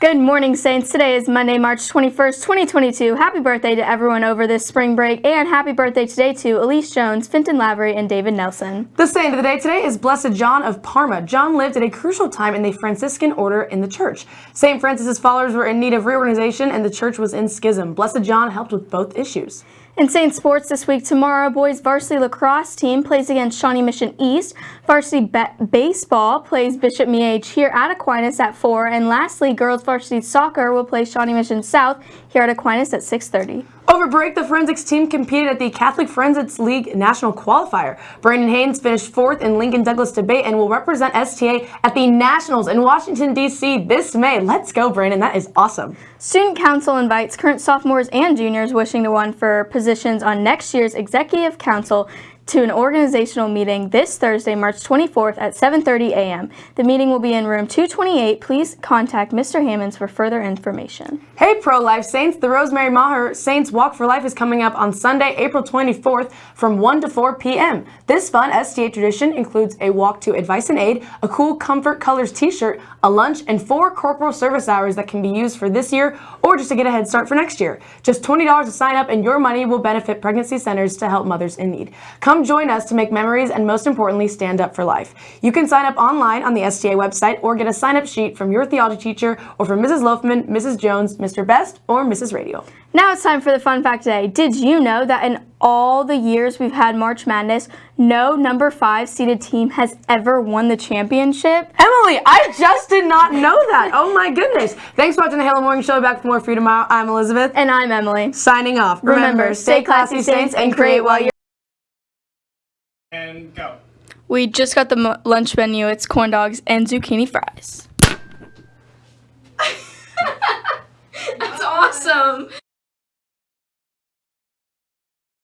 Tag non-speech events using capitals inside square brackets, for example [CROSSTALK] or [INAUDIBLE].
Good morning, Saints. Today is Monday, March 21st, 2022. Happy birthday to everyone over this spring break, and happy birthday today to Elise Jones, Finton Lavery, and David Nelson. The saint of the day today is Blessed John of Parma. John lived at a crucial time in the Franciscan order in the church. St. Francis's followers were in need of reorganization, and the church was in schism. Blessed John helped with both issues. In Saint Sports this week, tomorrow, boys varsity lacrosse team plays against Shawnee Mission East. Varsity baseball plays Bishop Miege here at Aquinas at 4. And lastly, girls varsity soccer will play Shawnee Mission South here at Aquinas at 6.30. Over break, the forensics team competed at the Catholic Forensics League National Qualifier. Brandon Haynes finished fourth in Lincoln Douglas debate and will represent STA at the Nationals in Washington, D.C. this May. Let's go, Brandon. That is awesome. Student Council invites current sophomores and juniors wishing to run for positions on next year's Executive Council to an organizational meeting this Thursday, March 24th at 7.30 a.m. The meeting will be in room 228. Please contact Mr. Hammonds for further information. Hey Pro-Life Saints, the Rosemary Maher Saints Walk for Life is coming up on Sunday, April 24th from 1 to 4 p.m. This fun STA tradition includes a walk to Advice and Aid, a cool Comfort Colors t-shirt, a lunch, and four corporal service hours that can be used for this year or just to get a head start for next year. Just $20 to sign up and your money will benefit pregnancy centers to help mothers in need. Come Come join us to make memories and most importantly, stand up for life. You can sign up online on the STA website or get a sign-up sheet from your theology teacher or from Mrs. Loafman, Mrs. Jones, Mr. Best, or Mrs. Radio. Now it's time for the fun fact today. Did you know that in all the years we've had March Madness, no number five seeded team has ever won the championship? Emily, I just did not know that. Oh my goodness. Thanks for watching the Halo Morning Show. Back with more for you tomorrow. I'm Elizabeth. And I'm Emily. Signing off. Remember, Remember stay classy, Saints, and create while you're and go. We just got the lunch menu. It's corn dogs and zucchini fries. [LAUGHS] That's awesome.